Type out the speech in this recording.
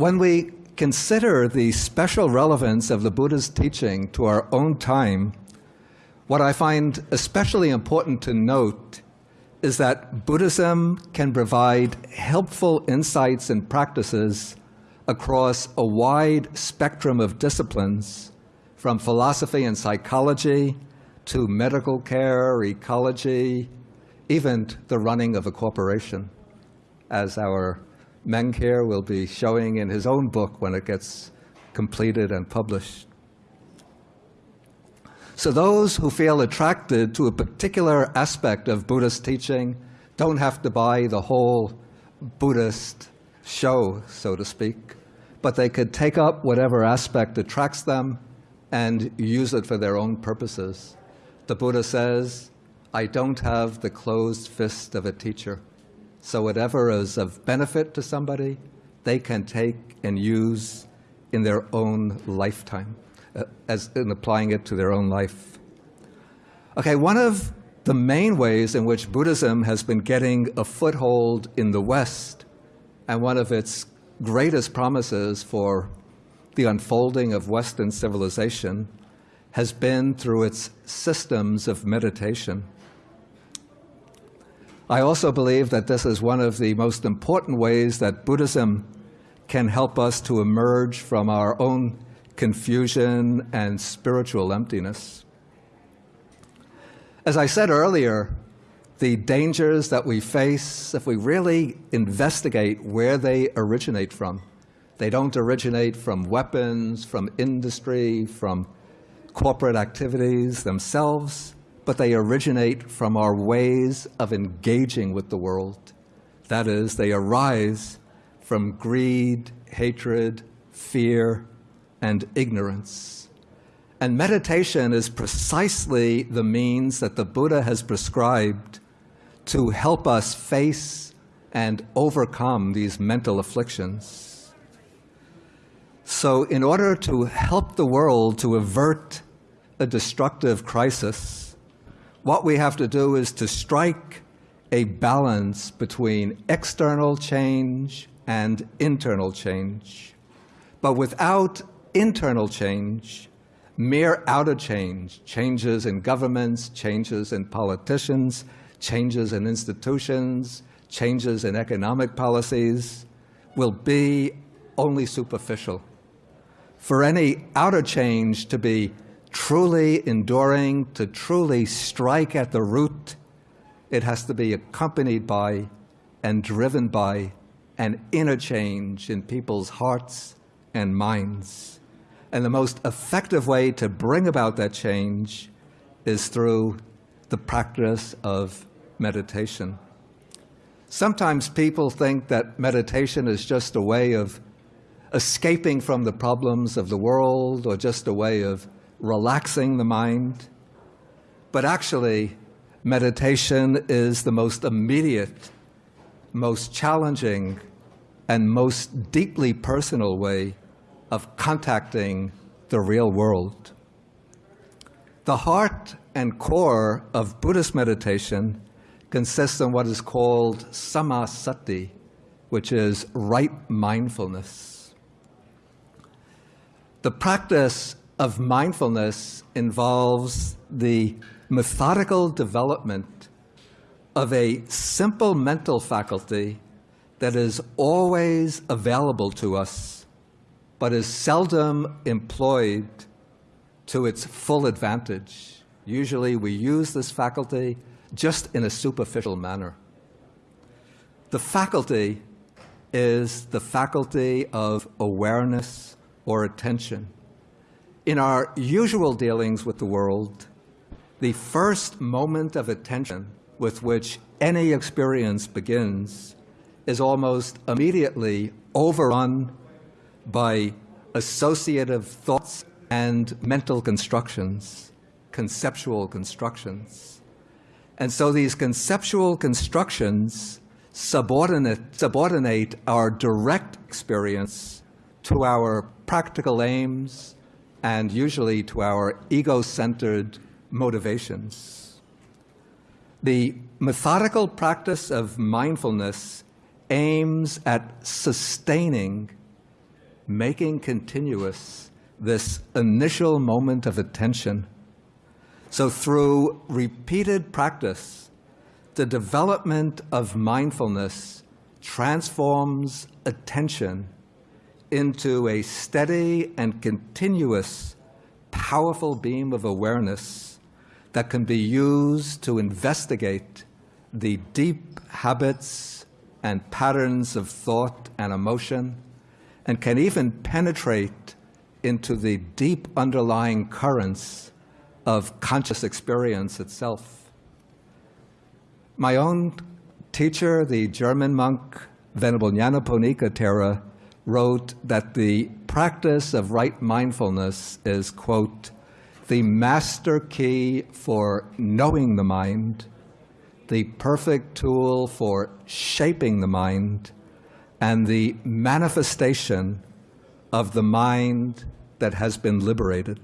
when we consider the special relevance of the Buddha's teaching to our own time, what I find especially important to note is that Buddhism can provide helpful insights and practices across a wide spectrum of disciplines, from philosophy and psychology to medical care, ecology, even the running of a corporation, as our Meng here will be showing in his own book when it gets completed and published. So those who feel attracted to a particular aspect of Buddhist teaching don't have to buy the whole Buddhist show, so to speak, but they could take up whatever aspect attracts them and use it for their own purposes. The Buddha says, I don't have the closed fist of a teacher. So whatever is of benefit to somebody, they can take and use in their own lifetime uh, as in applying it to their own life. Okay, one of the main ways in which Buddhism has been getting a foothold in the West and one of its greatest promises for the unfolding of Western civilization has been through its systems of meditation. I also believe that this is one of the most important ways that Buddhism can help us to emerge from our own confusion, and spiritual emptiness. As I said earlier, the dangers that we face, if we really investigate where they originate from, they don't originate from weapons, from industry, from corporate activities themselves, but they originate from our ways of engaging with the world. That is, they arise from greed, hatred, fear, and ignorance. And meditation is precisely the means that the Buddha has prescribed to help us face and overcome these mental afflictions. So in order to help the world to avert a destructive crisis, what we have to do is to strike a balance between external change and internal change. But without internal change, mere outer change, changes in governments, changes in politicians, changes in institutions, changes in economic policies, will be only superficial. For any outer change to be truly enduring, to truly strike at the root, it has to be accompanied by and driven by an inner change in people's hearts and minds. And the most effective way to bring about that change is through the practice of meditation. Sometimes people think that meditation is just a way of escaping from the problems of the world or just a way of relaxing the mind. But actually, meditation is the most immediate, most challenging, and most deeply personal way of contacting the real world. The heart and core of Buddhist meditation consists in what is called samma sati, which is right mindfulness. The practice of mindfulness involves the methodical development of a simple mental faculty that is always available to us but is seldom employed to its full advantage. Usually we use this faculty just in a superficial manner. The faculty is the faculty of awareness or attention. In our usual dealings with the world, the first moment of attention with which any experience begins is almost immediately overrun by associative thoughts and mental constructions, conceptual constructions. And so these conceptual constructions subordinate, subordinate our direct experience to our practical aims and usually to our ego-centered motivations. The methodical practice of mindfulness aims at sustaining making continuous this initial moment of attention. So through repeated practice, the development of mindfulness transforms attention into a steady and continuous powerful beam of awareness that can be used to investigate the deep habits and patterns of thought and emotion and can even penetrate into the deep underlying currents of conscious experience itself. My own teacher, the German monk Venerable Nyanaponika Thera, wrote that the practice of right mindfulness is, quote, the master key for knowing the mind, the perfect tool for shaping the mind, and the manifestation of the mind that has been liberated.